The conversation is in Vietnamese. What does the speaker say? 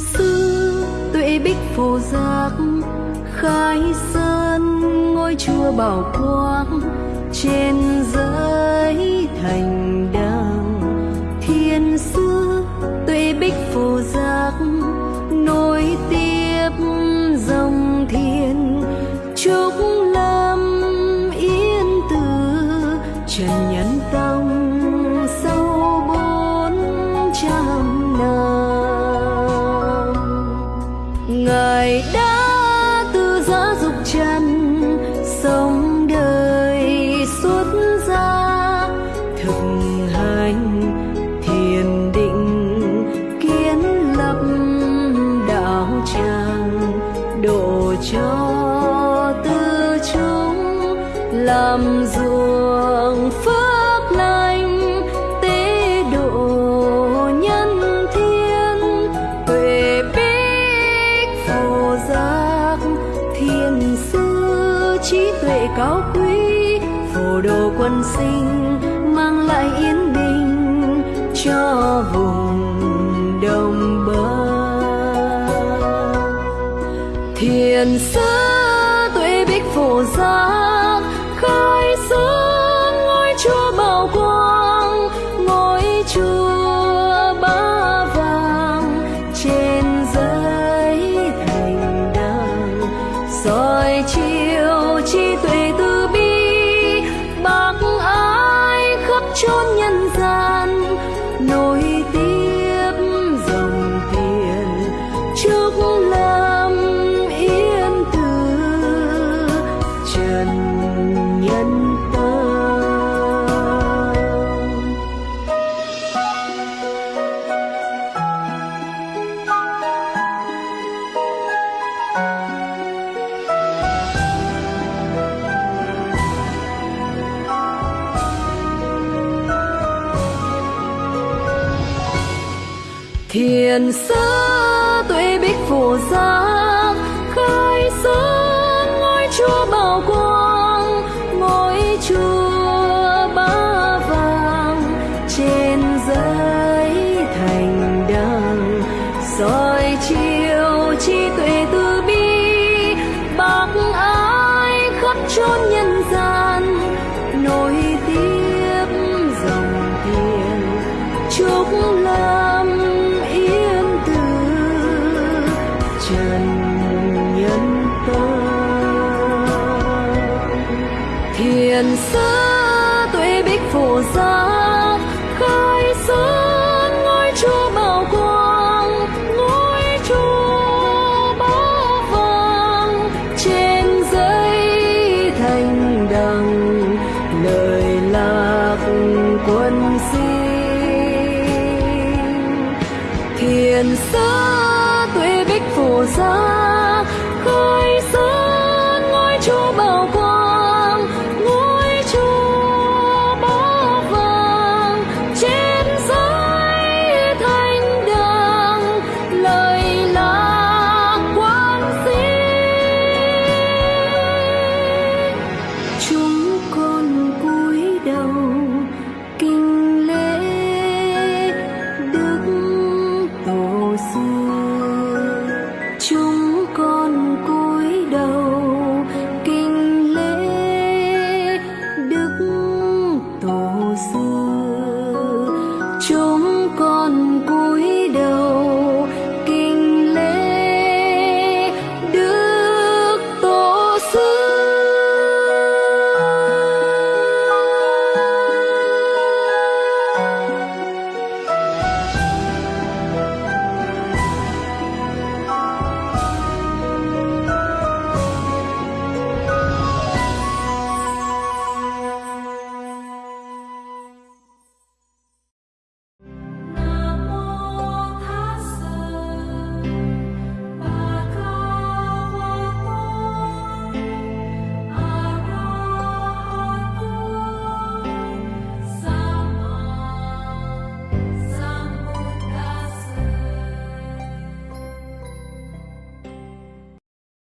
sư tuệ bích phù giác, khai sơn ngôi chùa bảo quang, trên giới thành đàng. Thiên sư tuệ bích phù giác, nối tiếp dòng thiên. Trúc lâm yên từ, trần nhân ta cho tư chúng làm ruộng phước lành, tế độ nhân thiên huệ bích phù giác thiên sư, trí tuệ cao quý, phù đồ quân sinh mang lại yên bình cho vùng thiền sư tuệ bích phổ giác khai sáng ngôi chúa bảo quang, ngôi chúa ba vàng. Trên giấy thành đàng soi chiều trí tuệ từ bi, bác ái khắp chốn nhân gian. Thiền sơ tuệ bích phổ giác khai sáng ngôi chúa bảo quang tuệ bích khai sơn ngôi chúa bảo quang, ngôi chúa bá vàng. Trên giấy thành đằng, lời lạc quân xin. Thiền sáng